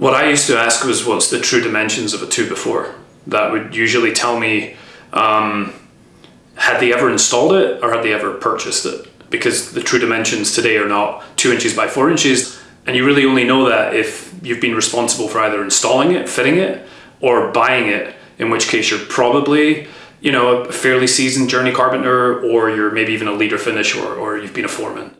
What I used to ask was what's the true dimensions of a 2 by 4. That would usually tell me um, had they ever installed it or had they ever purchased it because the true dimensions today are not 2 inches by 4 inches and you really only know that if you've been responsible for either installing it, fitting it or buying it in which case you're probably you know a fairly seasoned journey carpenter or you're maybe even a leader finish or, or you've been a foreman.